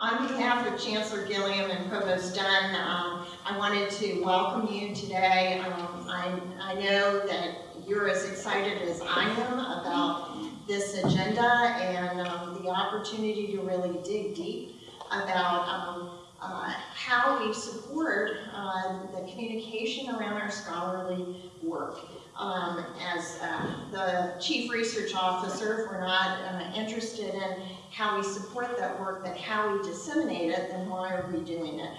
On behalf of Chancellor Gilliam and Provost Dunn, um, I wanted to welcome you today. Um, I, I know that you're as excited as I am about this agenda and um, the opportunity to really dig deep about um, uh, how we support uh, the communication around our scholarly work. Um, as uh, the Chief Research Officer, if we're not uh, interested in how we support that work, but how we disseminate it, then why are we doing it?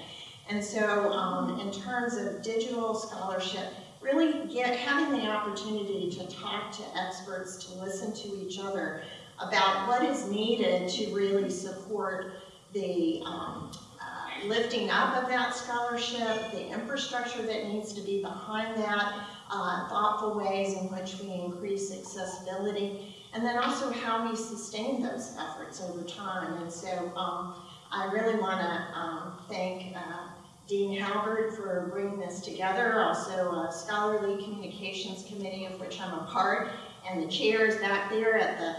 And so um, in terms of digital scholarship, really get having the opportunity to talk to experts, to listen to each other about what is needed to really support the um, uh, lifting up of that scholarship, the infrastructure that needs to be behind that, uh, thoughtful ways in which we increase accessibility, and then also how we sustain those efforts over time. And so um, I really want to um, thank uh, Dean Halbert for bringing this together, also a Scholarly Communications Committee of which I'm a part, and the chairs back there at the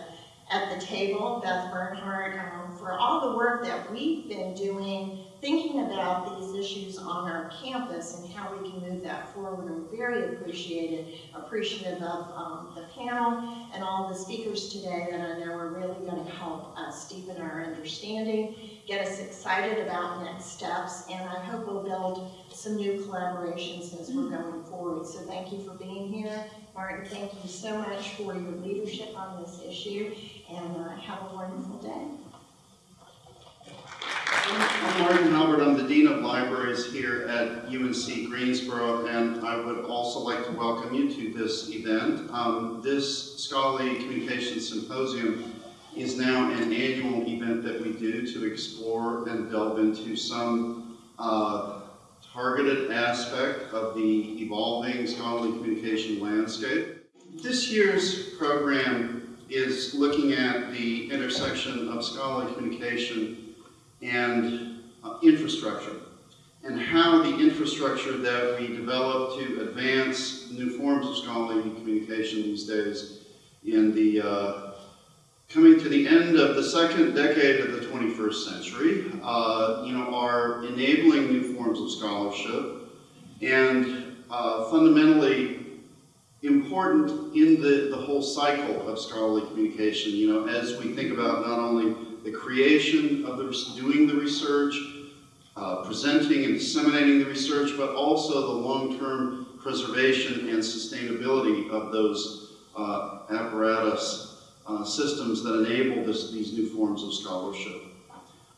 at the table, Beth Bernhardt, um, for all the work that we've been doing thinking about these issues on our campus and how we can move that forward. I'm very appreciated, appreciative of um, the panel and all the speakers today that I know are really going to help us deepen our understanding, get us excited about next steps, and I hope we'll build some new collaborations as we're going forward. So thank you for being here. Martin, thank you so much for your leadership on this issue, and uh, have a wonderful day. I'm. I'm the Dean of Libraries here at UNC Greensboro, and I would also like to welcome you to this event. Um, this Scholarly Communications Symposium is now an annual event that we do to explore and delve into some uh, targeted aspect of the evolving scholarly communication landscape. This year's program is looking at the intersection of scholarly communication and infrastructure, and how the infrastructure that we develop to advance new forms of scholarly communication these days in the uh, coming to the end of the second decade of the 21st century, uh, you know, are enabling new forms of scholarship and uh, fundamentally important in the, the whole cycle of scholarly communication, you know, as we think about not only the creation of the, doing the research, uh, presenting and disseminating the research, but also the long-term preservation and sustainability of those uh, apparatus uh, systems that enable this, these new forms of scholarship.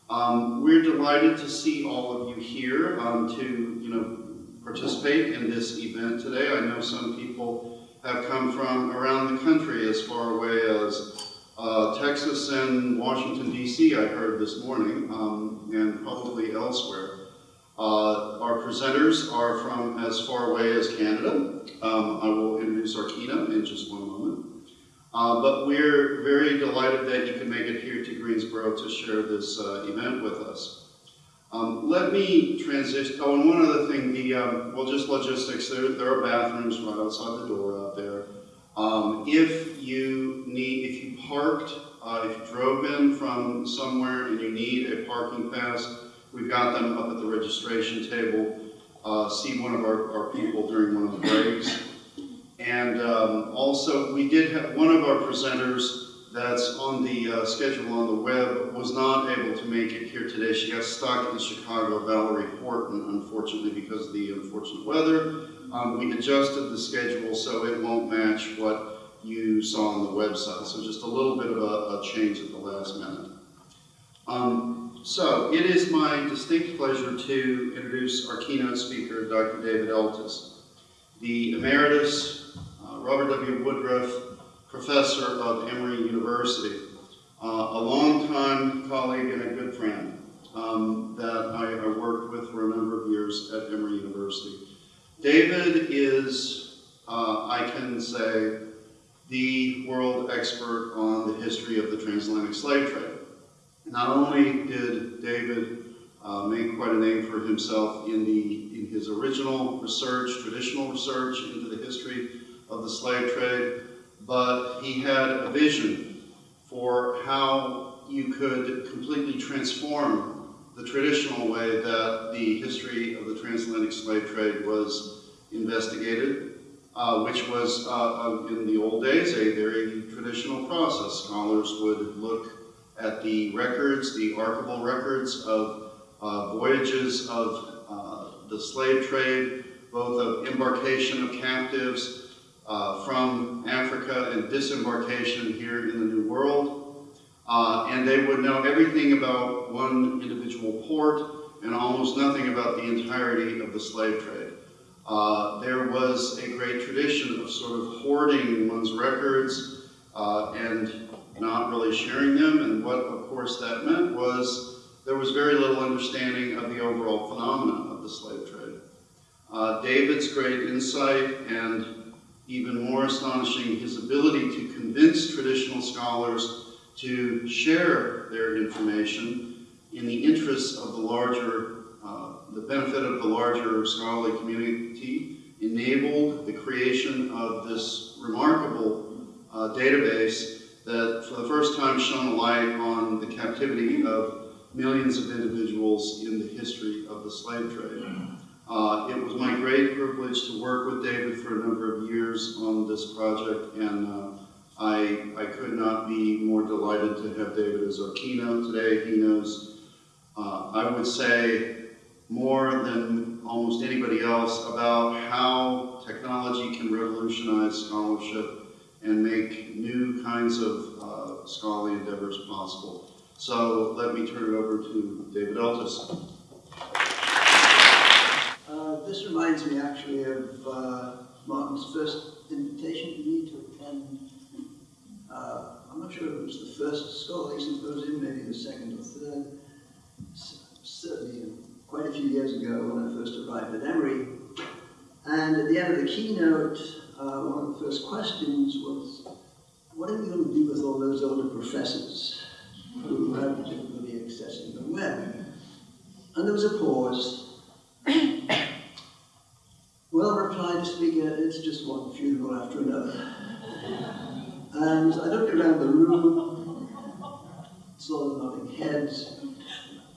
Um, we're delighted to see all of you here um, to, you know, participate in this event today. I know some people have come from around the country as far away as uh, Texas and Washington, D.C., I heard this morning, um, and probably elsewhere. Uh, our presenters are from as far away as Canada. Um, I will introduce our keynote in just one moment. Uh, but we're very delighted that you can make it here to Greensboro to share this uh, event with us. Um, let me transition, oh, and one other thing, the, um, well, just logistics, there, there are bathrooms right outside the door out there. Um, if you need, if you parked, uh, if you drove in from somewhere and you need a parking pass, we've got them up at the registration table. Uh, see one of our, our people during one of the breaks. And um, also, we did have one of our presenters that's on the uh, schedule on the web was not able to make it here today. She got stuck in Chicago, Valerie Horton, unfortunately, because of the unfortunate weather. Um, we adjusted the schedule so it won't match what you saw on the website. So just a little bit of a, a change at the last minute. Um, so it is my distinct pleasure to introduce our keynote speaker, Dr. David Eltis, the Emeritus uh, Robert W. Woodruff Professor of Emory University, uh, a longtime colleague and a good friend um, that I, I worked with for a number of years at Emory University. David is, uh, I can say, the world expert on the history of the transatlantic slave trade. Not only did David uh, make quite a name for himself in, the, in his original research, traditional research into the history of the slave trade, but he had a vision for how you could completely transform the traditional way that the history of the transatlantic slave trade was investigated, uh, which was, uh, in the old days, a very traditional process. Scholars would look at the records, the archival records of uh, voyages of uh, the slave trade, both of embarkation of captives uh, from Africa and disembarkation here in the New World. Uh, and they would know everything about one individual port and almost nothing about the entirety of the slave trade. Uh, there was a great tradition of sort of hoarding one's records uh, and not really sharing them. And what, of course, that meant was there was very little understanding of the overall phenomenon of the slave trade. Uh, David's great insight and even more astonishing, his ability to convince traditional scholars to share their information in the interests of the larger, uh, the benefit of the larger scholarly community, enabled the creation of this remarkable uh, database that for the first time shone a light on the captivity of millions of individuals in the history of the slave trade. Uh, it was my great privilege to work with David for a number of years on this project, and uh, I, I could not be more delighted to have David as our keynote today. He knows, uh, I would say, more than almost anybody else about how technology can revolutionize scholarship and make new kinds of uh, scholarly endeavors possible. So let me turn it over to David Eltis. Uh, this reminds me actually of uh, Martin's first invitation to me to attend. Uh, I'm not sure if it was the first scholarly symposium, maybe the second or third. S certainly quite a few years ago when I first arrived at Emory. And at the end of the keynote, uh, one of the first questions was, what are we going to do with all those older professors who have difficulty accessing the web? And there was a pause. Well, replied the speaker, it's just one funeral after another. And I looked around the room, saw them nodding heads.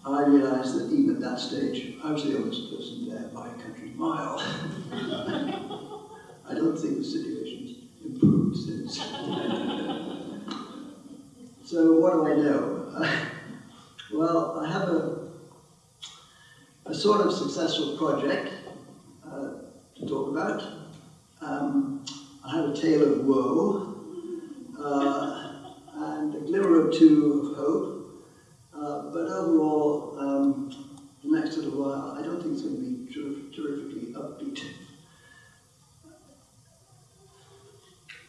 I realized that even at that stage, I was the oldest person there by a country mile. I don't think the situation's improved since. so what do I know? well, I have a, a sort of successful project uh, to talk about. Um, I have a tale of woe uh, and a glimmer or two of hope, uh, but overall, um, the next little while, I don't think it's going to be ter terrifically upbeat.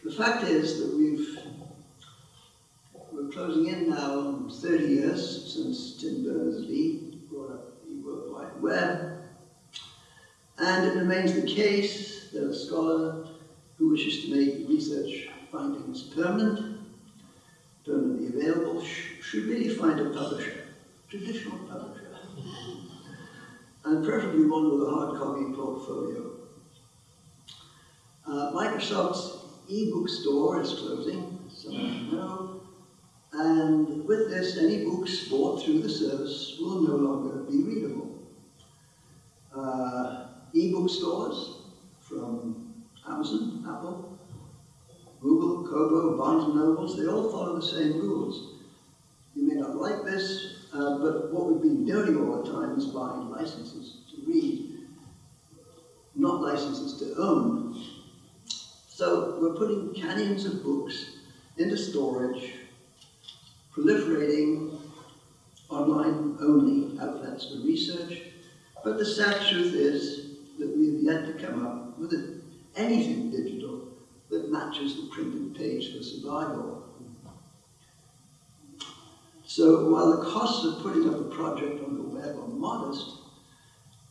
The fact is that we've we're closing in now on 30 years since Tim Berners-Lee brought up the World Wide Web, and it remains the case that a scholar who wishes to make research findings permanent, permanently available, should really find a publisher, traditional publisher, and preferably one with a hard copy portfolio. Uh, Microsoft's ebook store is closing, so you know, and with this, any books bought through the service will no longer be readable. Uh, ebook stores from Amazon, Apple, Google, Kobo, Barnes & Nobles, they all follow the same rules. Like this, uh, but what we've been doing all the time is buying licenses to read, not licenses to own. So we're putting canyons of books into storage, proliferating online-only outlets for research, but the sad truth is that we have yet to come up with anything digital that matches the printed page for survival. So while the costs of putting up a project on the web are modest,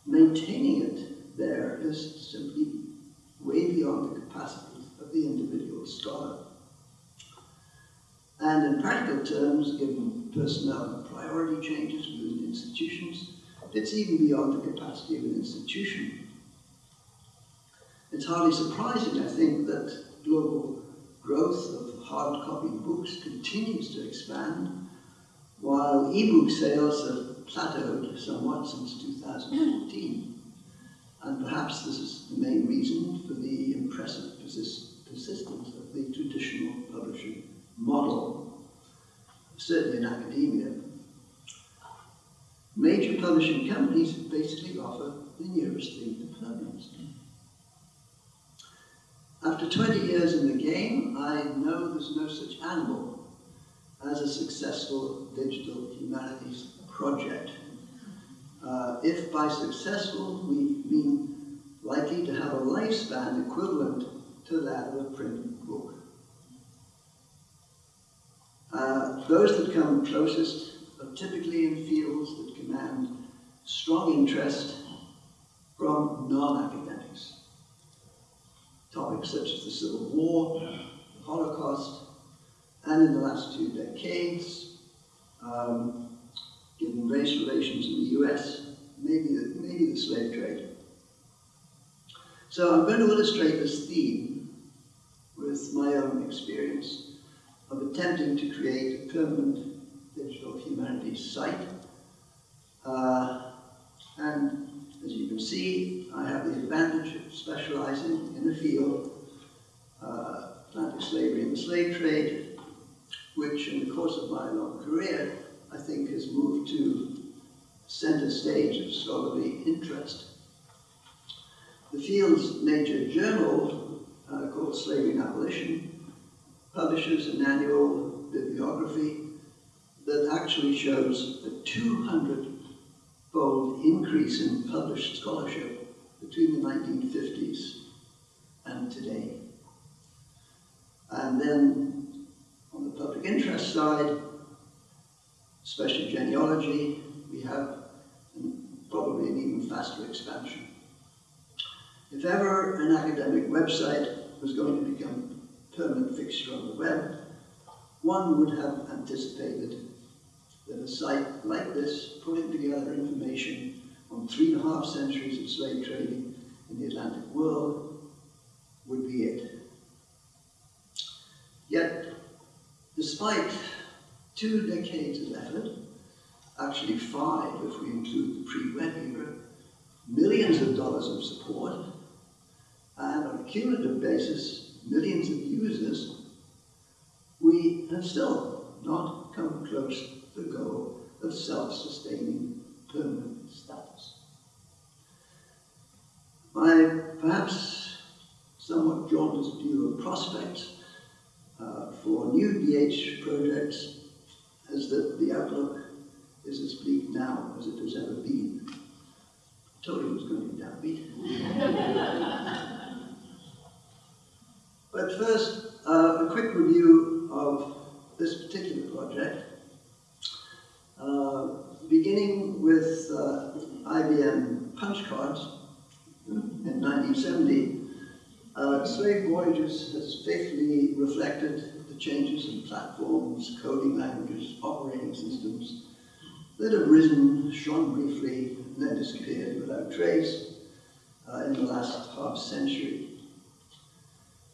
maintaining it there is simply way beyond the capacity of the individual scholar. And in practical terms, given personnel and priority changes within institutions, it's even beyond the capacity of an institution. It's hardly surprising, I think, that global growth of hard copy books continues to expand, while e-book sales have plateaued somewhat since 2014. And perhaps this is the main reason for the impressive persist persistence of the traditional publishing model, certainly in academia. Major publishing companies basically offer the nearest thing to permanence. After 20 years in the game, I know there's no such animal as a successful digital humanities project. Uh, if by successful we mean likely to have a lifespan equivalent to that of a printed book. Uh, those that come closest are typically in fields that command strong interest from non-academics. Topics such as the Civil War, the Holocaust, and in the last two decades, um, given race relations in the US, maybe the, maybe the slave trade. So I'm going to illustrate this theme with my own experience of attempting to create a permanent digital humanities site. Uh, and as you can see, I have the advantage of specializing in a field, uh, Atlantic slavery and the slave trade, which in the course of my long career, I think has moved to center stage of scholarly interest. The field's major journal, uh, called Slavery and Abolition, publishes an annual bibliography that actually shows a 200-fold increase in published scholarship between the 1950s and today. And then public interest side, especially genealogy, we have probably an even faster expansion. If ever an academic website was going to become a permanent fixture on the web, one would have anticipated that a site like this, putting together information on three and a half centuries of slave trading in the Atlantic world, would be it. Yet, despite two decades of effort, actually five if we include the pre-web era, millions of dollars of support, and on a cumulative basis, millions of users, we have still not come close to the goal of self-sustaining permanent status. My perhaps somewhat jaundiced view of prospects uh, for new DH projects is that the outlook is as bleak now as it has ever been. I told you it was going to be downbeat. but first, uh, a quick review of this particular project. Uh, beginning with uh, IBM punch cards in 1970, uh, Slave Voyages has faithfully reflected the changes in platforms, coding languages, operating systems that have risen, shone briefly, and then disappeared without trace uh, in the last half century.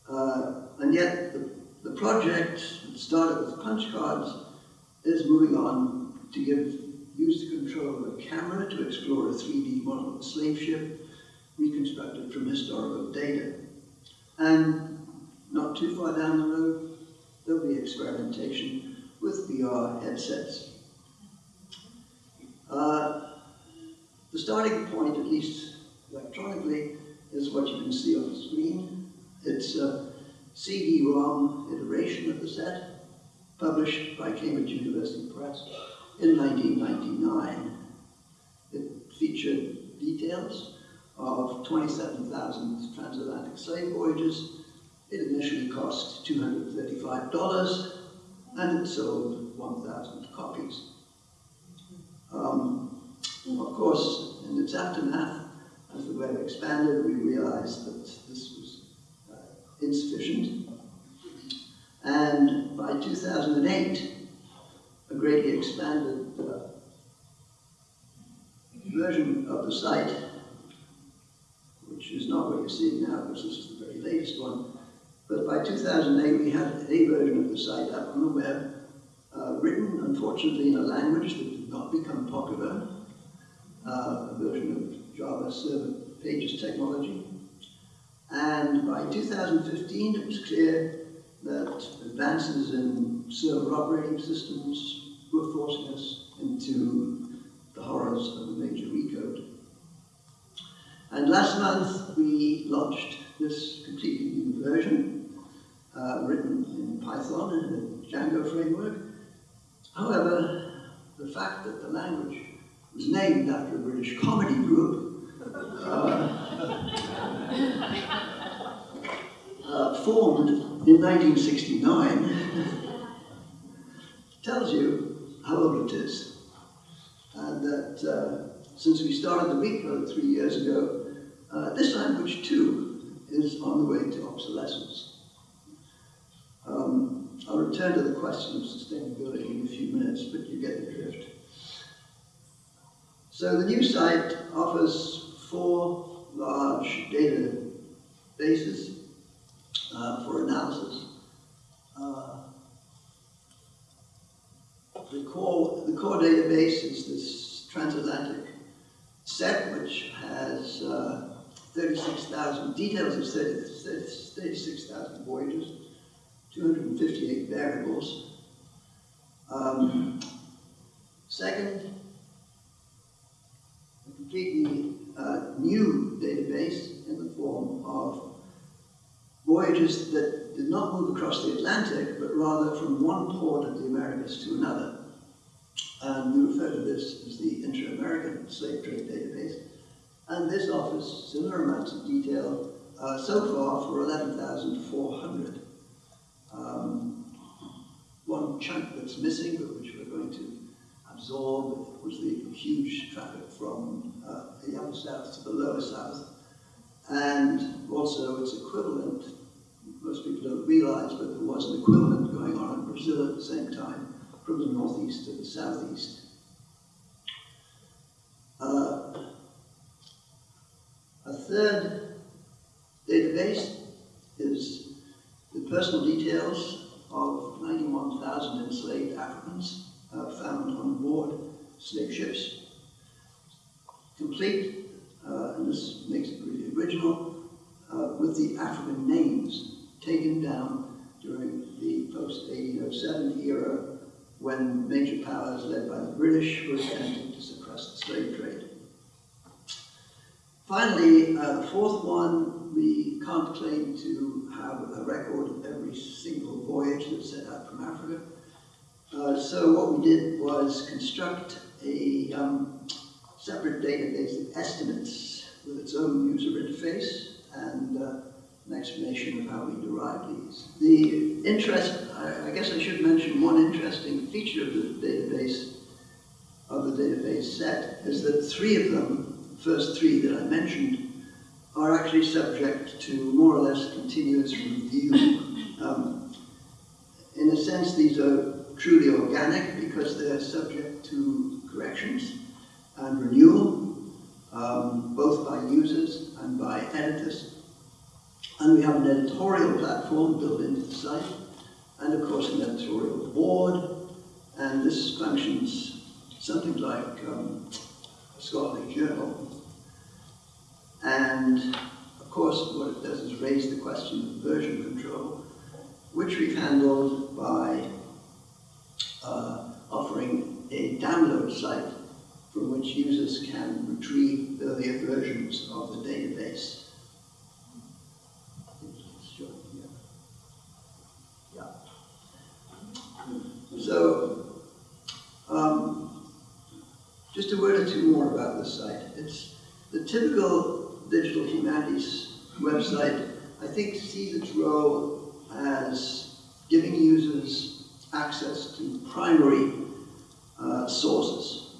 Uh, and yet, the, the project that started with punch cards is moving on to give use the control of a camera to explore a 3D model of a slave ship reconstructed from historical data. Too far down the road, there'll be experimentation with VR headsets. Uh, the starting point, at least electronically, is what you can see on the screen. It's a CD-ROM iteration of the set, published by Cambridge University Press in 1999. It featured details of 27,000 transatlantic slave voyages. It initially cost $235 and it sold 1,000 copies. Um, of course, in its aftermath, as the web expanded, we realized that this was uh, insufficient. And by 2008, a greatly expanded uh, version of the site which is not what you're seeing now, because this is the very latest one. But by 2008, we had a version of the site up on the web, uh, written unfortunately in a language that did not become popular, uh, a version of Java Server Pages technology. And by 2015, it was clear that advances in server operating systems were forcing us into the horrors of a major recode. And last month, we launched this completely new version, uh, written in Python and the Django framework. However, the fact that the language was named after a British comedy group uh, uh, formed in 1969 tells you how old it is. And that uh, since we started the Recode three years ago, uh, this language too is on the way to obsolescence. Return to the question of sustainability in a few minutes, but you get the drift. So the new site offers four large databases uh, for analysis. Uh, the core, the core database is this transatlantic set, which has uh, 36,000 details of 30 36,000 voyages, 258 variables. Um, second, a completely uh, new database in the form of voyages that did not move across the Atlantic, but rather from one port of the Americas to another. And we refer to this as the Inter-American Slave Trade Database. And this offers similar amounts of detail uh, so far for 11,400. Um, one chunk that's missing, but which we're going to absorb, was the huge traffic from uh, the upper south to the lower south. And also its equivalent, most people don't realize, but there was an equivalent going on in Brazil at the same time, from the northeast to the southeast. Uh, a third database is personal details of 91,000 enslaved Africans uh, found on board slave ships. Complete, uh, and this makes it really original, uh, with the African names taken down during the post-1807 era when major powers led by the British were attempting to suppress the slave trade. Finally, uh, the fourth one, we can't claim to have a record of every single voyage that set out from Africa. Uh, so what we did was construct a um, separate database of estimates with its own user interface and uh, an explanation of how we derived these. The interest, I, I, guess I should mention one interesting feature of the database, of the database set, is that three of them, the first three that I mentioned, are actually subject to more or less continuous review. Um, in a sense, these are truly organic because they're subject to corrections and renewal, um, both by users and by editors. And we have an editorial platform built into the site, and of course an editorial board, and this functions something like um, a scholarly journal. And of course what it does is raise the question of version control, which we've handled by uh, offering a download site from which users can retrieve earlier versions of the database. So, um, just a word or two more about the site. It's the typical digital humanities website, I think, sees its role as giving users access to primary uh, sources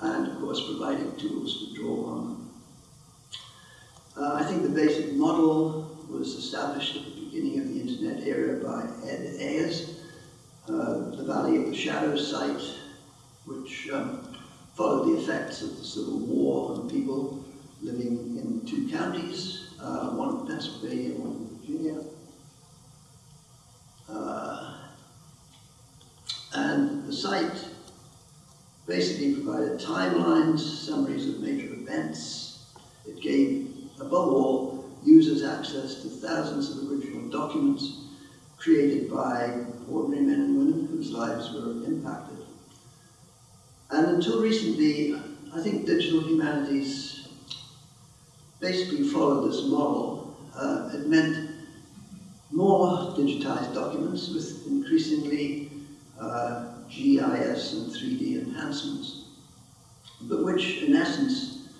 and, of course, providing tools to draw on them. Uh, I think the basic model was established at the beginning of the internet era by Ed Ayers, uh, the Valley of the Shadows site, which um, followed the effects of the Civil War on people living in two counties, uh, one in Pennsylvania, one in Virginia. Uh, and the the site basically provided timelines, summaries of major events. It gave, above all, users access to thousands of original documents created by ordinary men and women whose lives were impacted. And until recently, I think digital humanities basically followed this model. Uh, it meant more digitized documents with increasingly uh, GIS and 3D enhancements, but which in essence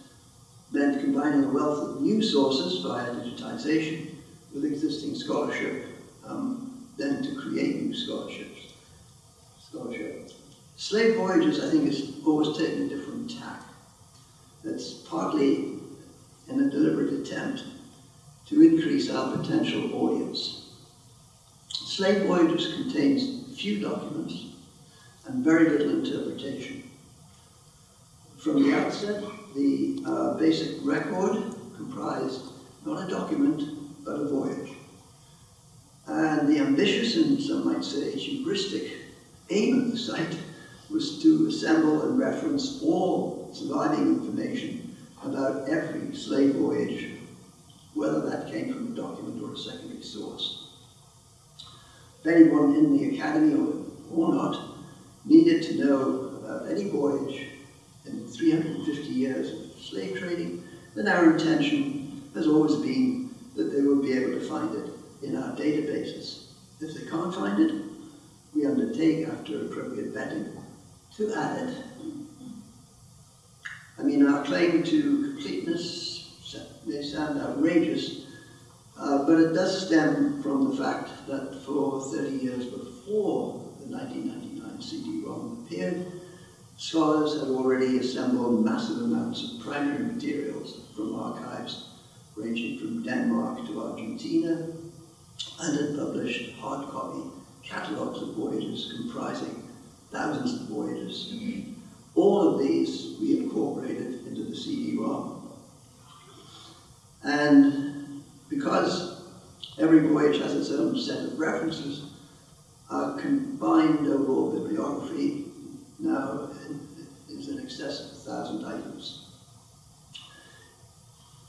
meant combining a wealth of new sources via digitization with existing scholarship, um, then to create new scholarships. Scholarship. Slave Voyages, I think, has always taken a different tack. That's partly in a deliberate attempt to increase our potential audience. Slave Voyages contains few documents and very little interpretation. From the outset, the uh, basic record comprised not a document, but a voyage. And the ambitious and some might say hubristic aim of the site was to assemble and reference all surviving information about every slave voyage, whether that came from a document or a secondary source. If anyone in the academy or, not needed to know about any voyage in 350 years of slave trading, then our intention has always been that they will be able to find it in our databases. If they can't find it, we undertake, after appropriate vetting, to add it. I mean, our claim to completeness may sound outrageous, uh, but it does stem from the fact that for 30 years before the 1999 CD-ROM appeared, scholars had already assembled massive amounts of primary materials from archives ranging from Denmark to Argentina, and had published hard copy catalogues of voyages comprising thousands of voyages. All of these we incorporated into the CD-ROM. And because every voyage has its own set of references, our combined overall bibliography now is in excess of a thousand items.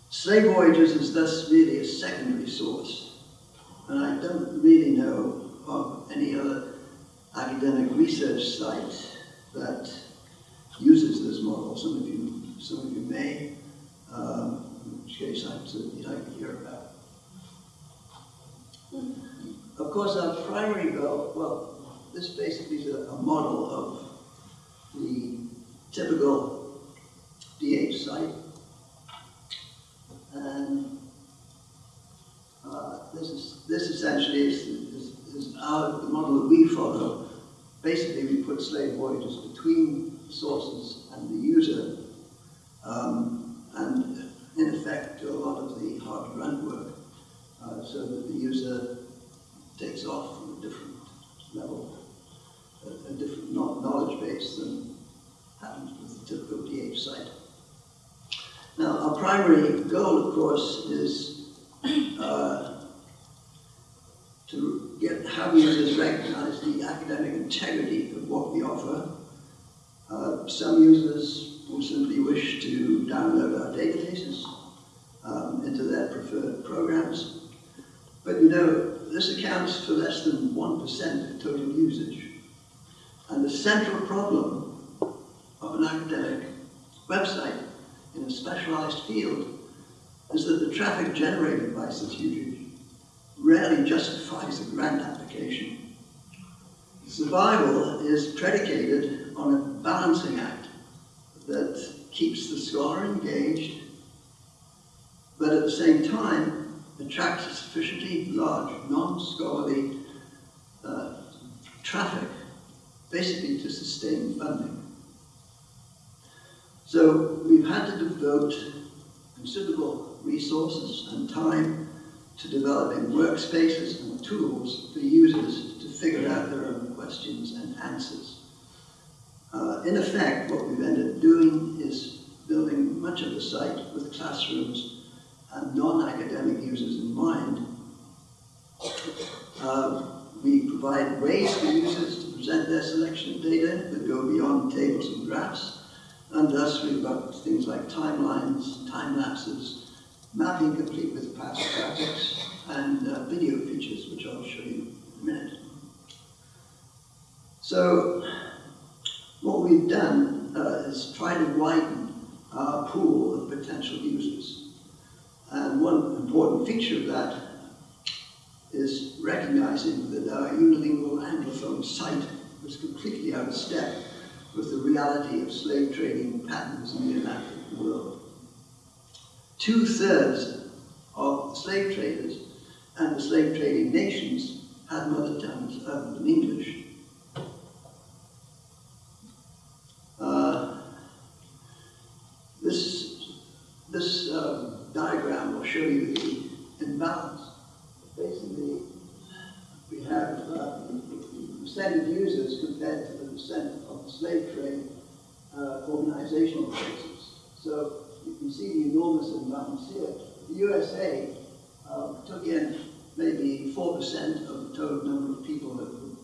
Slave Voyages is thus really a secondary source, and I don't really know of any other academic research site that uses this model. Some of you, some of you may, um, in which case I'd certainly like to hear about. Of course, our primary goal, well, this basically is a, a model of the typical DH site. And uh, this is this essentially is, is, is our the model that we follow. Basically, we put slave voyages between sources and the user, um, and in effect do a lot of the hard grunt work, uh, so that the user takes off from a different level, a, a different knowledge base than happens with the typical DH site. Now, our primary goal, of course, is uh, to get how users recognize the academic integrity of what we offer. Uh, some users will simply wish to download our databases um, into their preferred programs. But you know, this accounts for less than 1% of total usage. And the central problem of an academic website in a specialized field is that the traffic generated by such usage rarely justifies a grant application. Survival is predicated on a balancing act that keeps the scholar engaged, but at the same time attracts a sufficiently large non-scholarly uh, traffic, basically to sustain funding. So we've had to devote considerable resources and time to developing workspaces and tools for users to figure out their own questions and answers. Uh, in effect, what we've ended up doing is building much of the site with classrooms and non-academic users in mind. Uh, we provide ways for users to present their selection of data that go beyond tables and graphs. And thus we've got things like timelines, time lapses, mapping complete with past graphics, and uh, video features, which I'll show you in a minute. So what we've done uh, is try to widen our pool of potential users. And one important feature of that is recognizing that our unilingual anglophone site was completely out of step with the reality of slave trading patterns in the Atlantic world. Two-thirds of slave traders and the slave trading nations had mother tongues other than English. Uh, this this uh, diagram will show you the Basically, we have uh, percent of users compared to the percent of the slave trade uh, organizational basis. So you can see the enormous imbalance here. The USA uh, took in maybe 4% of the total number of people that were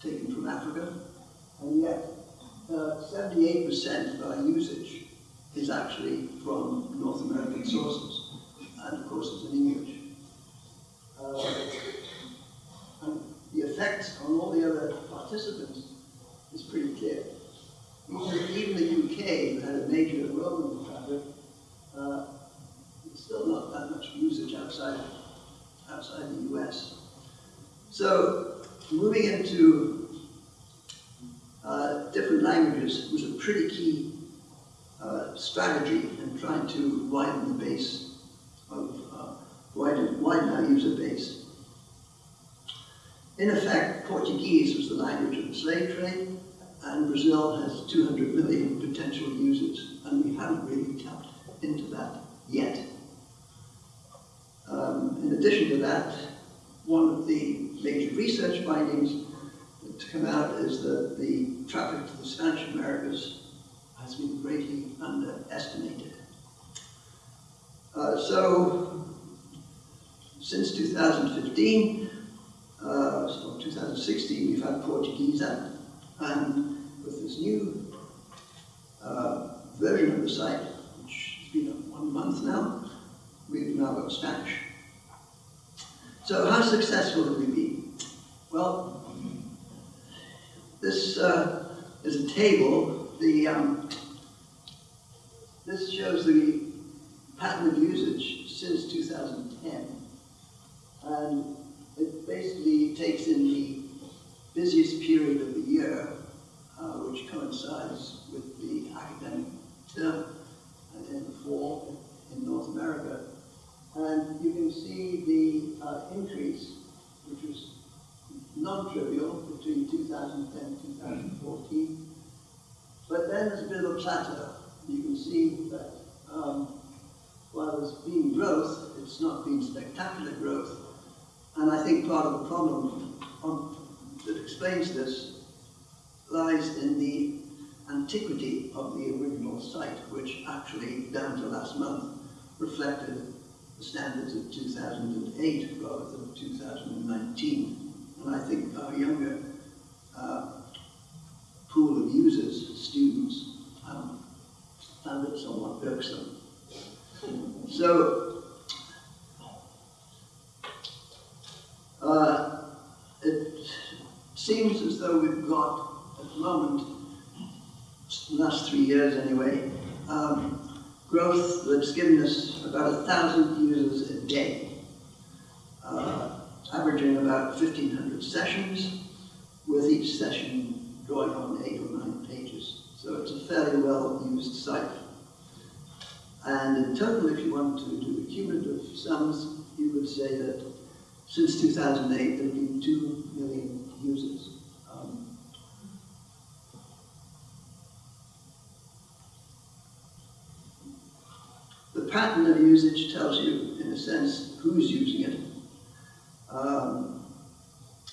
taken from Africa, and yet 78% of our usage is actually from North American sources, and of course it's in English. Uh, and the effect on all the other participants is pretty clear. Even, the UK, who had a major role in the fabric, uh, still not that much usage outside, outside the US. So moving into uh, different languages was a pretty key uh, strategy in trying to widen the base of, uh, widen, widen our user base. In effect, Portuguese was the language of the slave trade, and Brazil has 200 million potential users, and we haven't really tapped into that yet. Um, in addition to that, one of the major research findings to come out is that the traffic to the Spanish Americas has been greatly underestimated. Uh, so, since 2015, uh, so 2016, we've had Portuguese out, and with this new uh, version of the site, which has been one month now, we've now got Spanish. So how successful have we been? Well, this uh, is a table. The um, this shows the pattern of usage since 2010, and it basically takes in the busiest period of the year, uh, which coincides with the academic term in the fall in North America. And you can see the uh, increase, which was non-trivial between 2010 and 2014. But then there's a bit of a plateau. You can see that um, while there's been growth, it's not been spectacular growth. And I think part of the problem on, that explains this lies in the antiquity of the original site, which actually, down to last month, reflected the standards of 2008 rather than 2019. And I think our younger uh, pool of users, students, um, found it somewhat irksome. So, uh, it seems as though we've got, at the moment, the last three years anyway, um, growth that's given us about a thousand users a day, uh, averaging about 1,500 sessions, with each session drawing on eight or nine pages. So it's a fairly well-used site. And in total, if you want to do cumulative sums, you would say that since 2008, there have been 2 million users. Um, the pattern of usage tells you, in a sense, who's using it. Um,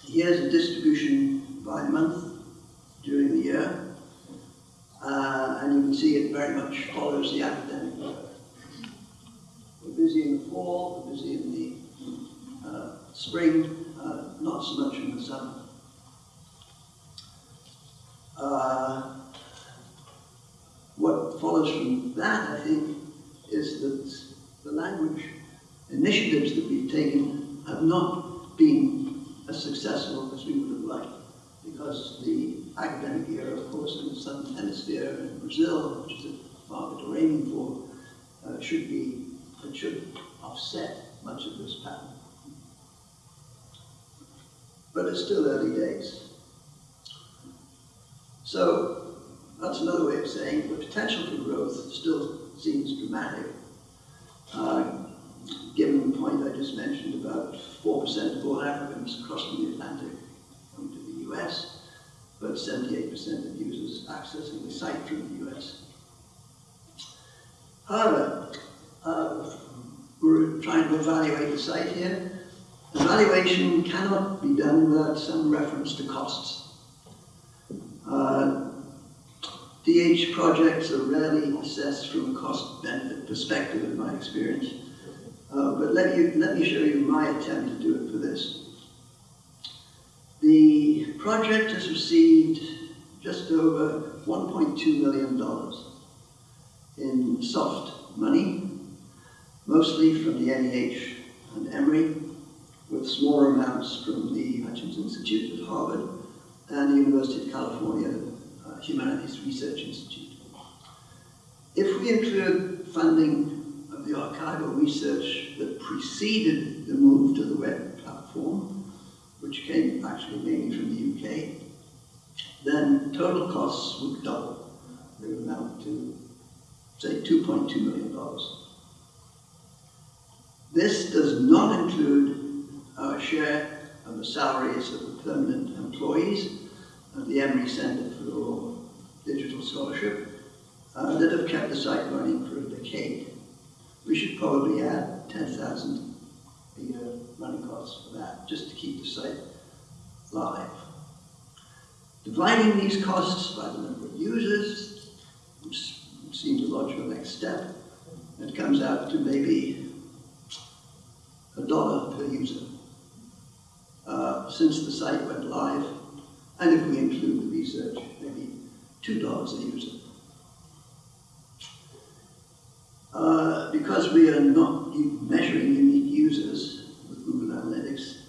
here's a distribution by month during the year, uh, and you can see it very much follows the academic year. We're busy in the fall, we're busy in the uh, spring, uh, not so much in the summer. Uh, What follows from that, I think, is that the language initiatives that we've taken have not been as successful as we would have liked. Because the academic year, of course, in the Southern Hemisphere in Brazil, which is the market we're aiming for, uh, should be, it should offset much of this pattern. But it's still early days. So that's another way of saying the potential for growth still seems dramatic. Uh, given the point I just mentioned about 4% of all Africans crossing the Atlantic going to the US, but 78% of users accessing the site from the US. However, uh, we're trying to evaluate the site here. Evaluation cannot be done without some reference to costs. Uh, DH projects are rarely assessed from a cost-benefit perspective, in my experience. Uh, but let, you, let me show you my attempt to do it for this. The project has received just over $1.2 million in soft money, mostly from the NEH and Emory, with smaller amounts from the Hutchins Institute at Harvard and the University of California uh, Humanities Research Institute. If we include funding of the archival research that preceded the move to the web platform, which came actually mainly from the UK, then total costs would double. They would amount to, say, $2.2 million. This does not include our share of the salaries of the permanent employees of the Emory Center for Digital Scholarship uh, that have kept the site running for a decade. We should probably add 10,000 a year running costs for that, just to keep the site live. Dividing these costs by the number of users seems a logical next step. It comes out to maybe a dollar per user uh, since the site went live, and if we include the research, maybe two dollars a user. Uh, because we are not measuring unique users with Google Analytics,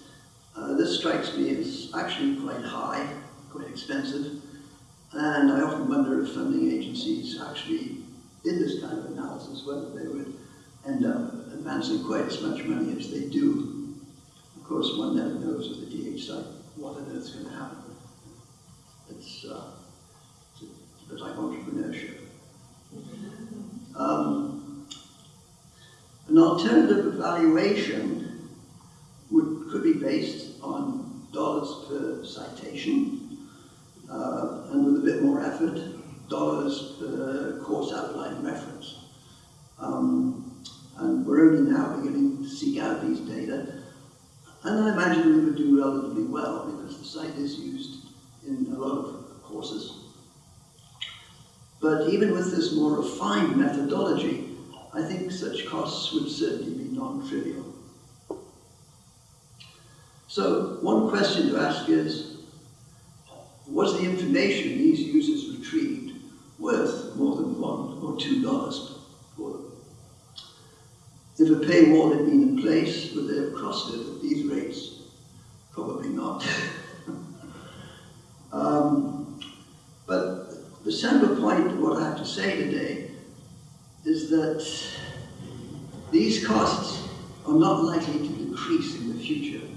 uh, this strikes me as actually quite high, quite expensive, and I often wonder if funding agencies actually did this kind of analysis, whether they would end up advancing quite as much money as they do. Of course, one never knows with the DH site what on earth's going to happen. It's, uh, it's a bit like entrepreneurship. Um, an alternative evaluation would, could be based on dollars per citation, uh, and with a bit more effort, dollars per course outline reference. Um, and we're only now beginning to seek out these data, and I imagine we would do relatively well because the site is used in a lot of courses. But even with this more refined methodology, I think such costs would certainly be non-trivial. So one question to ask is, was the information these users retrieved worth more than one or two dollars for them? If a paywall had been in place, would they have crossed it at these rates? Probably not. um, but the central point of what I have to say today is that these costs are not likely to decrease in the future.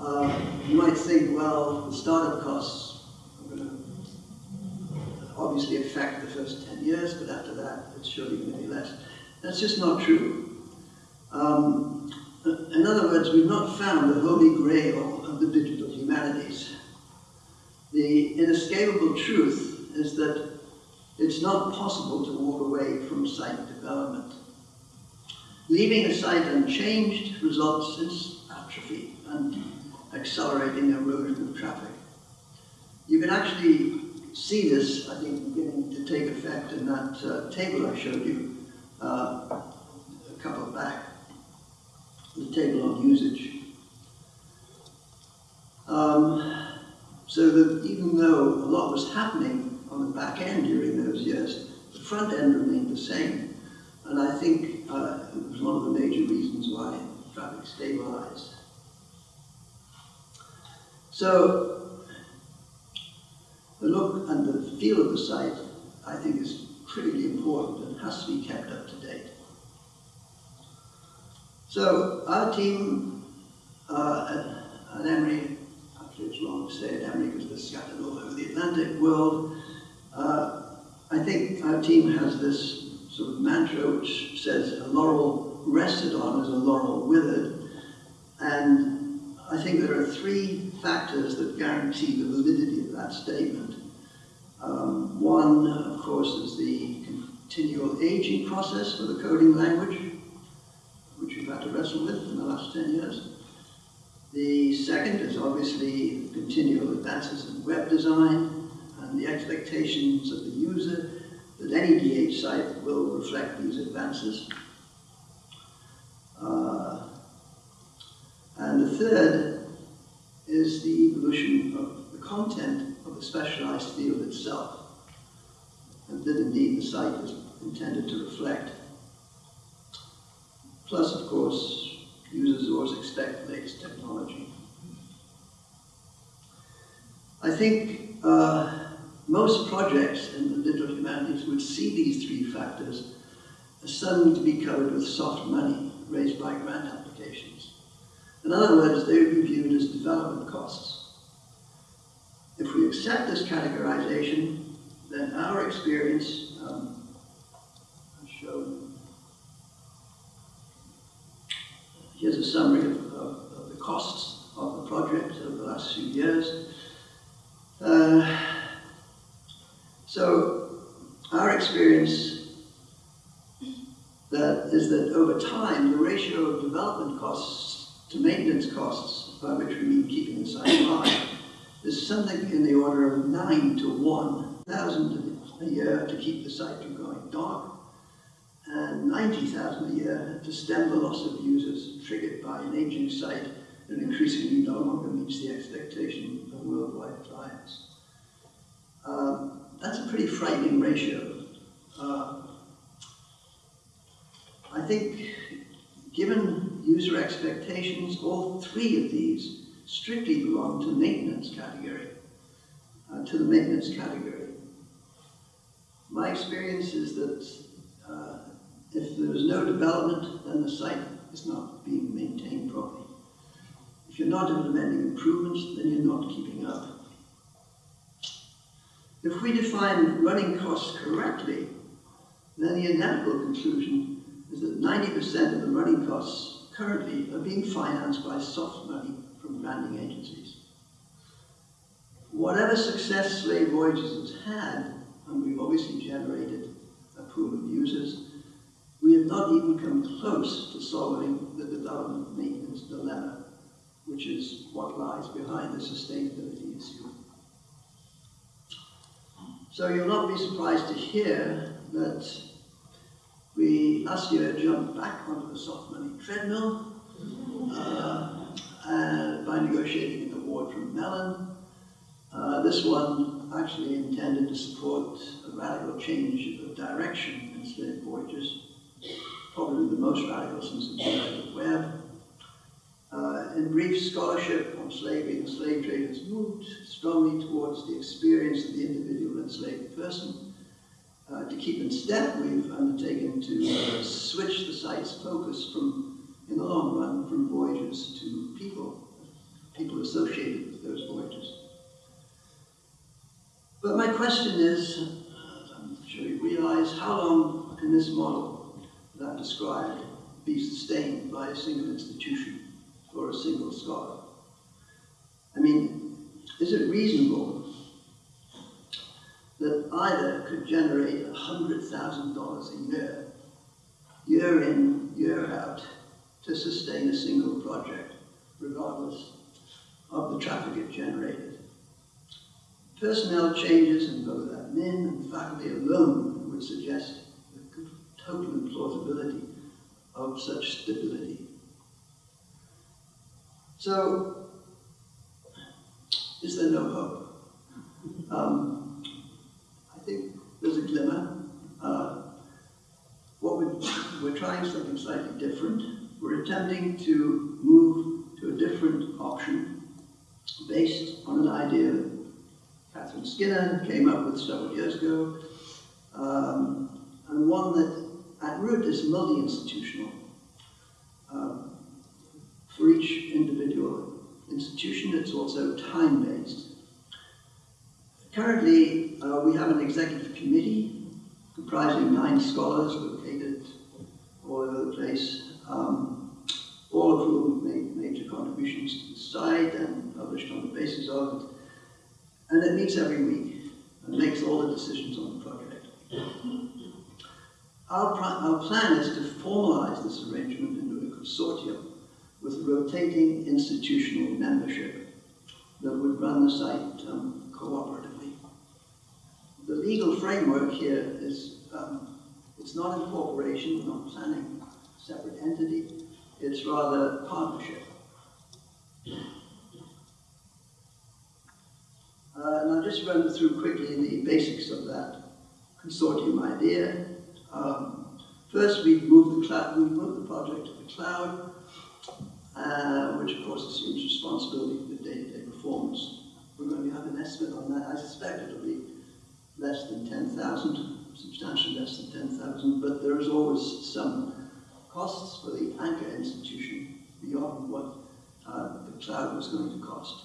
Uh, you might think, well, the startup costs are going to obviously affect the first 10 years, but after that, it's surely going to be less. That's just not true. Um, in other words, we've not found the holy grail of the digital humanities. The inescapable truth is that it's not possible to walk away from site development. Leaving a site unchanged results in atrophy and accelerating erosion of traffic. You can actually see this, I think, beginning to take effect in that uh, table I showed you uh, a couple back, the table on usage. Um, so that even though a lot was happening on the back end during those years, the front end remained the same. And I think uh, it was one of the major reasons why traffic stabilized. So, the look and the feel of the site, I think, is critically important and has to be kept up to date. So, our team uh, at, Emory, actually it's to say at Emory because they're scattered all over the Atlantic world, uh, I think our team has this sort of mantra which says a laurel rested on is a laurel withered. And I think there are three factors that guarantee the validity of that statement. Um, one, of course, is the continual aging process for the coding language, we've had to wrestle with in the last 10 years. The second is obviously continual advances in web design and the expectations of the user that any DH site will reflect these advances. Uh, and the third is the evolution of the content of the specialized field itself, and that indeed the site is intended to reflect. Plus, of course, users always expect latest technology. I think uh, most projects in the digital humanities would see these three factors as something to be covered with soft money raised by grant applications. In other words, they would be viewed as development costs. If we accept this categorization, then our experience, um, I'll show, here's a summary of, of, of the costs of the project over the last few years. Uh, so our experience that is that over time, the ratio of development costs to maintenance costs, by which we mean keeping the site alive, is something in the order of nine to one thousand a year to keep the site from going dark, and 90,000 a year to stem the loss of users triggered by an aging site that increasingly no longer meets the expectation of worldwide clients. Um, that's a pretty frightening ratio. Uh, I think, given user expectations, all three of these strictly belong to maintenance category, uh, to the maintenance category. My experience is that uh, if there is no development, then the site is not being maintained properly. If you're not implementing improvements, then you're not keeping up. If we define running costs correctly, then the inevitable conclusion is that 90% of the running costs currently are being financed by soft money from granting agencies. Whatever success Slave Voyages has had, and we've obviously generated a pool of users, not even come close to solving the development maintenance dilemma, which is what lies behind the sustainability issue. So you'll not be surprised to hear that we last year jumped back onto the soft money treadmill uh, and by negotiating an award from Mellon. Uh, this one actually intended to support a radical change of direction in slave voyages, probably the most radical since the United Web. Uh, in brief, scholarship on slavery and slave trade has moved strongly towards the experience of the individual enslaved person. Uh, to keep in step, we've undertaken to uh, switch the site's focus from, in the long run, from voyages to people, people associated with those voyages. But my question is, uh, I'm sure you realize, how long can this model that I described be sustained by a single institution or a single scholar? I mean, is it reasonable that either could generate $100,000 a year, year in, year out, to sustain a single project, regardless of the traffic it generated? Personnel changes in both admin and faculty alone would suggest total implausibility of such stability. So, is there no hope? Um, I think there's a glimmer. Uh, what we're, we're trying something slightly different. We're attempting to move to a different option based on an idea that Catherine Skinner came up with several years ago, um, and one that at root is multi-institutional. Um, for each individual institution, it's also time-based. Currently, uh, we have an executive committee comprising nine scholars located all over the place, um, all of whom made major contributions to the site and published on the basis of it. And it meets every week and makes all the decisions on the project. Our, our plan is to formalize this arrangement into a consortium with rotating institutional membership that would run the site um, cooperatively. The legal framework here is, um, it's not incorporation, not planning a separate entity, it's rather partnership. Uh, and I'll just run through quickly the basics of that consortium idea. Um, first, we move the cloud, we move the project to the cloud, uh, which of course assumes responsibility for the day-to-day performance. We're going to have an estimate on that. I suspect it'll be less than 10,000, substantially less than 10,000, but there is always some costs for the anchor institution beyond what uh, the cloud was going to cost.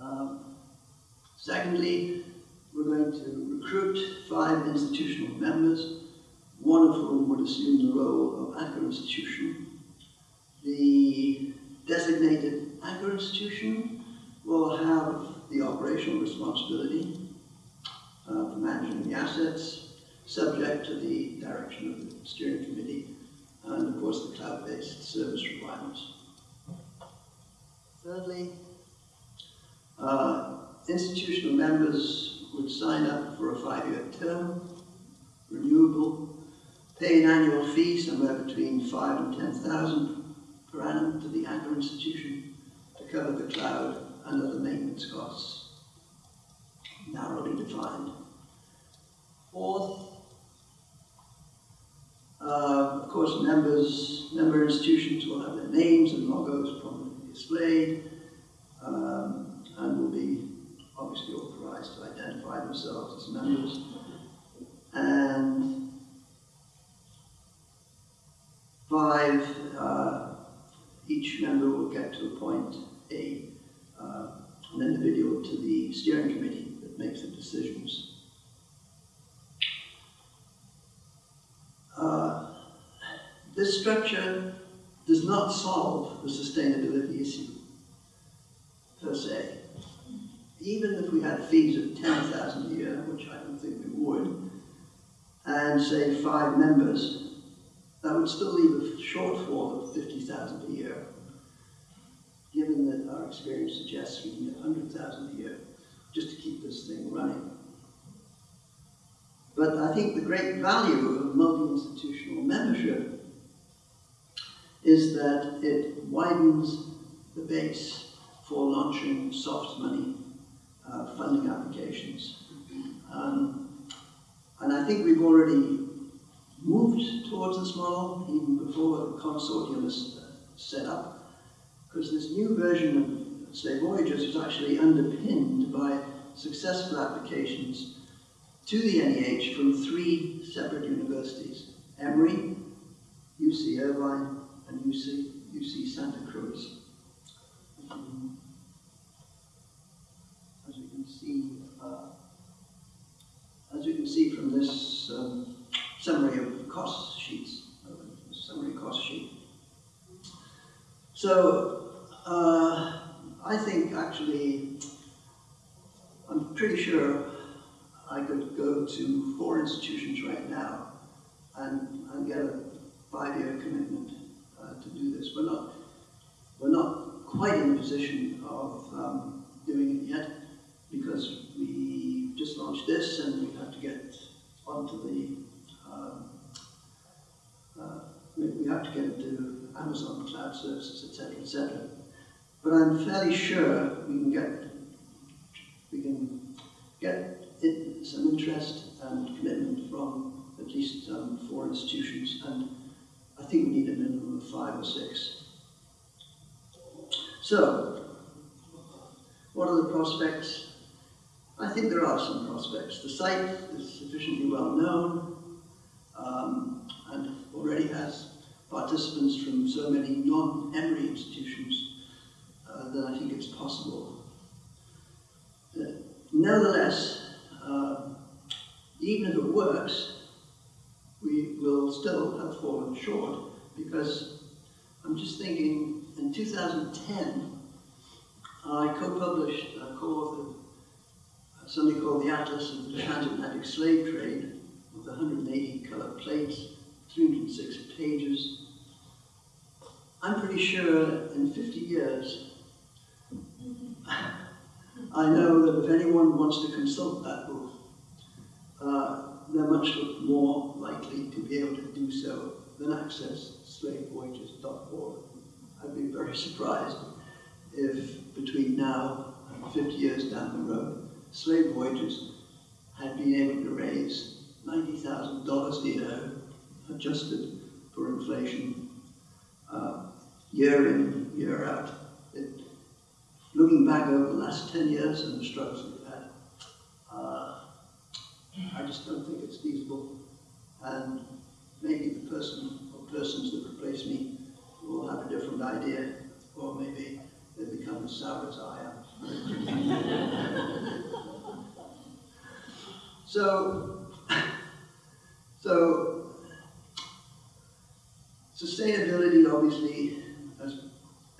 Um, secondly, we're going to recruit five institutional members, one of whom would assume the role of anchor institution. The designated anchor institution will have the operational responsibility uh, for managing the assets, subject to the direction of the steering committee, and of course the cloud-based service requirements. Thirdly, uh, institutional members would sign up for a five-year term, renewable, pay an annual fee somewhere between five and ten thousand per annum to the anchor institution to cover the cloud and other maintenance costs, narrowly defined. Fourth, uh, of course, members, member institutions will have their names and logos prominently displayed, um, and will be obviously authorized to identify themselves as members. And five, uh, each member will get to appoint a, uh, an individual to the steering committee that makes the decisions. Uh, this structure does not solve the sustainability issue per se. Even if we had fees of 10,000 a year, which I don't think we would, and say five members, that would still leave a shortfall of 50,000 a year. Given that our experience suggests we can get 100,000 a year just to keep this thing running. But I think the great value of multi-institutional membership is that it widens the base for launching soft money uh, funding applications. Um, and I think we've already moved towards this model even before the consortium is uh, set up, because this new version of Slave Voyages was actually underpinned by successful applications to the NEH from three separate universities, Emory, UC Irvine, and UC, UC Santa Cruz. Um, as you can see, uh, as you this um, summary of cost sheets, summary cost sheet. So, uh, I think actually, I'm pretty sure I could go to four institutions right now and, and get a five-year commitment uh, to do this. We're not, we're not quite in a position of um, doing it yet because we just launched this and we have to get onto the, um, uh, we, have to get into Amazon Cloud Services, etc., etc. But I'm fairly sure we can get, we can i- some interest and commitment from at least um, four institutions, and I think we need a minimum of five or six. So, what are the prospects? I think there are some prospects. The site is sufficiently well known um, and already has participants from so many non-Emory institutions uh, that I think it's possible. Uh, nevertheless, uh, even if it works, we will still have fallen short because I'm just thinking in 2010, I co-published, co-authored something called the Atlas of the Transatlantic Slave Trade with 180 color plates, 306 pages. I'm pretty sure in 50 years, I know that if anyone wants to consult that book, uh, they're much more likely to be able to do so than access slavevoyages.org. I'd be very surprised if between now and 50 years down the road, slave voyages had been able to raise $90,000 a year, adjusted for inflation, uh, year in, year out. It, looking back over the last 10 years and the struggles we've had, uh, I just don't think it's feasible. And maybe the person or persons that replace me will have a different idea, or maybe they become as sour as I am. so, so sustainability, obviously, as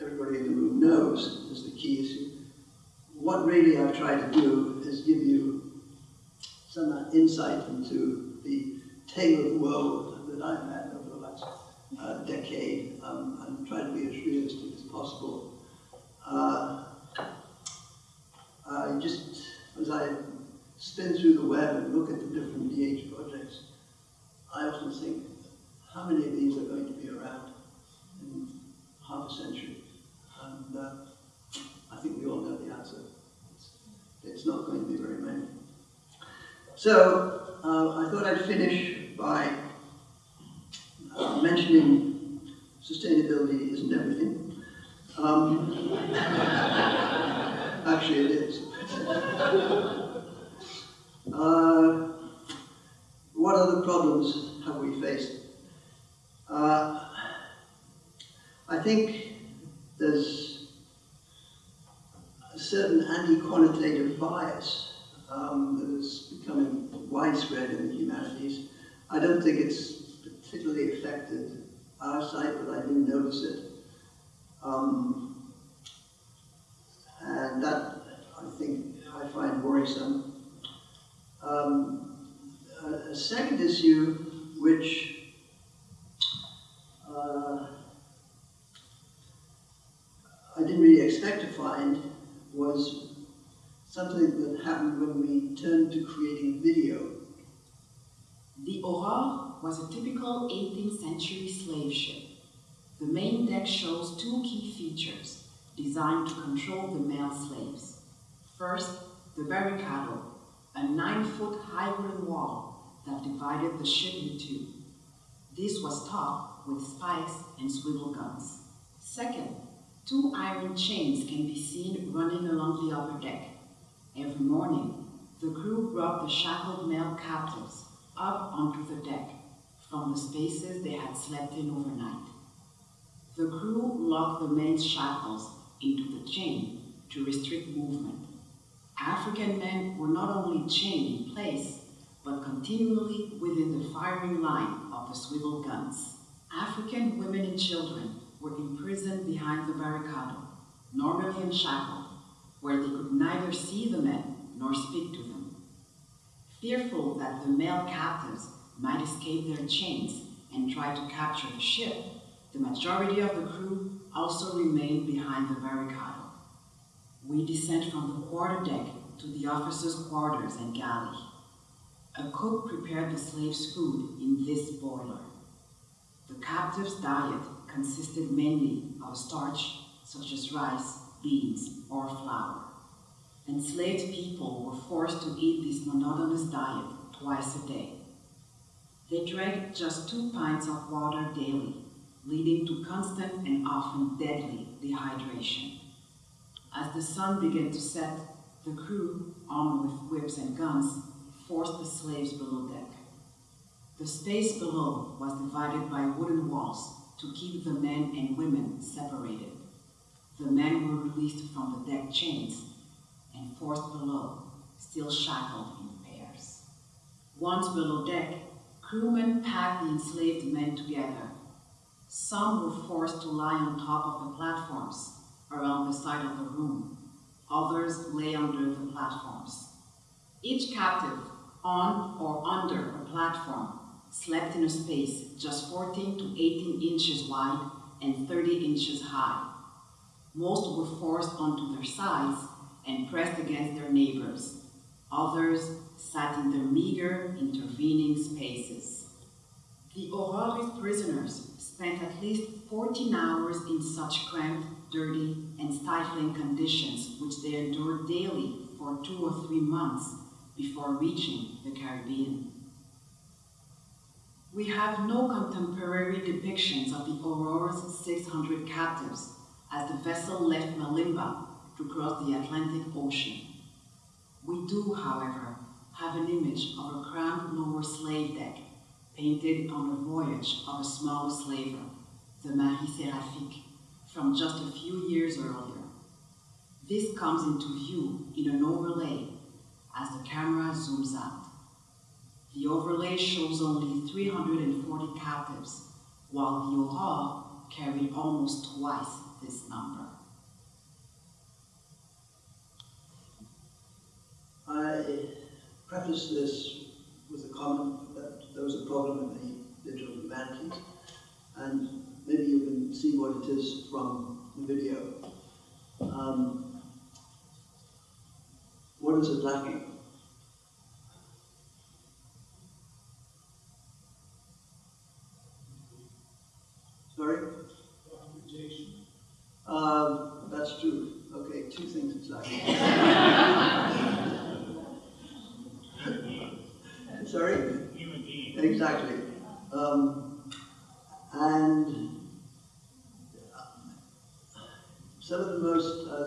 everybody in the room knows, is the key issue. What really I've tried to do is give you some uh, insight into the tale of woe that I've had over the last uh, decade um, and try to be as realistic as possible. Uh, just, as I spin through the web and look at the different DH projects, I often think, how many of these are going to be around in half a century? And uh, I think we all know the answer. It's, it's not going to be very many. So, uh, I thought I'd finish by uh, mentioning sustainability isn't everything. Um, actually, it is. Uh, what other problems have we faced? Uh, I think there's a certain anti-quantitative bias um, that is becoming widespread in the humanities. I don't think it's particularly affected our site, but I do notice it. Um, and that, I think, I find worrisome. Um, a, a second issue, which uh, I didn't really expect to find, was something that happened when we turned to creating video. The Aurore was a typical 18th century slave ship. The main deck shows two key features designed to control the male slaves. First, the barricado, a nine-foot high wooden wall that divided the ship in two. This was topped with spikes and swivel guns. Second, two iron chains can be seen running along the upper deck. Every morning, the crew brought the shackled male captives up onto the deck from the spaces they had slept in overnight. The crew locked the men's shackles into the chain to restrict movement. African men were not only chained in place, but continually within the firing line of the swivel guns. African women and children were imprisoned behind the barricado, normally unshackled, where they could neither see the men nor speak to them. Fearful that the male captives might escape their chains and try to capture the ship, the majority of the crew also remained behind the barricado. We descend from the quarter deck to the officers' quarters and galley. A cook prepared the slaves' food in this boiler. The captives' diet consisted mainly of starch such as rice, beans, or flour. Enslaved people were forced to eat this monotonous diet twice a day. They drank just two pints of water daily, leading to constant and often deadly dehydration. As the sun began to set, the crew, armed with whips and guns, forced the slaves below deck. The space below was divided by wooden walls to keep the men and women separated. The men were released from the deck chains and forced below, still shackled in pairs. Once below deck, crewmen packed the enslaved men together. Some were forced to lie on top of the platforms around the side of the room. Others lay under the platforms. Each captive, on or under a platform, slept in a space just 14 to 18 inches wide and 30 inches high. Most were forced onto their sides and pressed against their neighbors. Others sat in their meager, intervening spaces. The Aurores prisoners spent at least 14 hours in such cramped, dirty, and stifling conditions which they endured daily for two or three months before reaching the Caribbean. We have no contemporary depictions of the Aurore's 600 captives as the vessel left Malimba to cross the Atlantic Ocean. We do, however, have an image of a cramped lower slave deck painted on the voyage of a small slaver, the Marie Seraphique, from just a few years earlier. This comes into view in an overlay as the camera zooms out. The overlay shows only 340 captives, while the Aurore carried almost twice this number. I preface this with a comment that there was a problem in the digital humanities, and maybe you can see what it is from the video. Um, what is it lacking? Sorry? Um, that's true. Okay, two things it's lacking. Sorry? human being. Exactly. Um, and some of the most uh,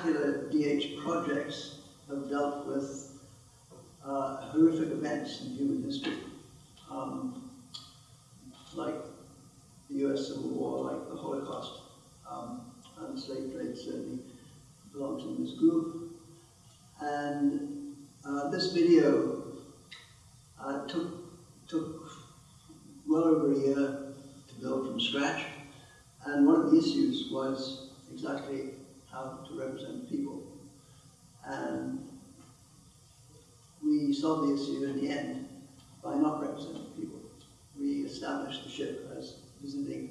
spectacular DH projects have dealt with uh, horrific events in human history, um, like the US Civil War, like the Holocaust, um, and slave trade certainly belongs in this group. And uh, this video uh, took, took well over a year to build from scratch. And one of the issues was exactly how to represent people. And we solved the issue in the end by not representing people. We established the ship as visiting,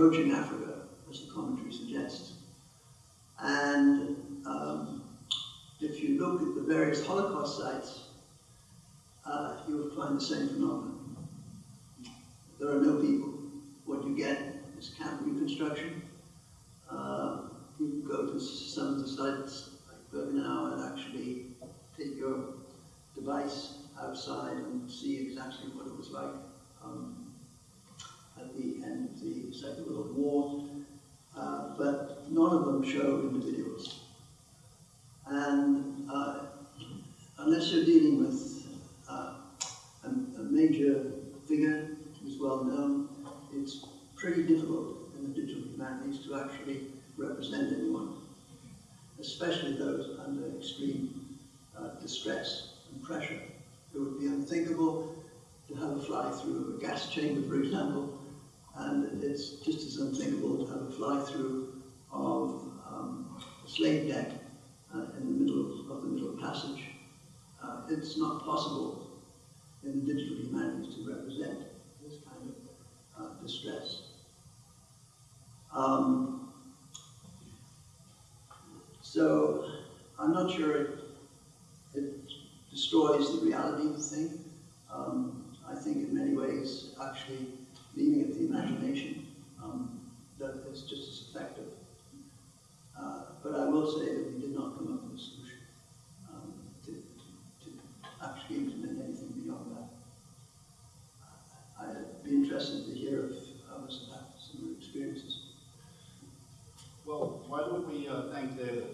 approaching Africa, as the commentary suggests. And um, if you look at the various Holocaust sites, uh, you will find the same phenomenon. There are no people. What you get is camp reconstruction. Uh, you go to some of the sites like Birkenau and actually take your device outside and see exactly what it was like Second World War. Uh, but none of them show individuals. And uh, unless you're dealing with uh, a, a major figure who's well known, it's pretty difficult in the digital humanities to actually represent anyone, especially those under extreme uh, distress and pressure. It would be unthinkable to have a fly through a gas chamber, for example, it's just as unthinkable to have a fly through of um, a slave deck uh, in the middle of, of the Middle Passage. Uh, it's not possible in the digital humanities to represent this kind of uh, distress. Um, so I'm not sure it, it destroys the reality of the thing. Um, I think in many ways, actually, leaving it to the imagination, that is just as effective. Uh, but I will say that we did not come up with a solution um, to, to, to, actually implement anything beyond that. I'd be interested to hear if others have had similar experiences. Well, why don't we uh, thank the